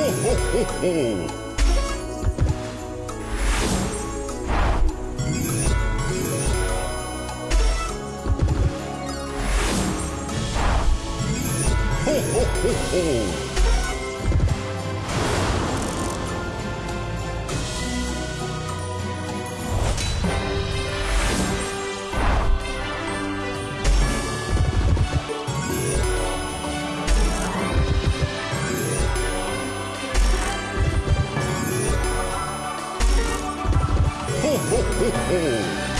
ho, ho, ho. ほほほ